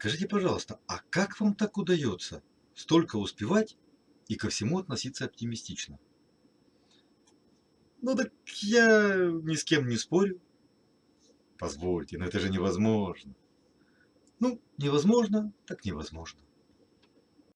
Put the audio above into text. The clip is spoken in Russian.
Скажите, пожалуйста, а как вам так удается столько успевать и ко всему относиться оптимистично? Ну так я ни с кем не спорю. Позвольте, но это же невозможно. Ну, невозможно, так невозможно.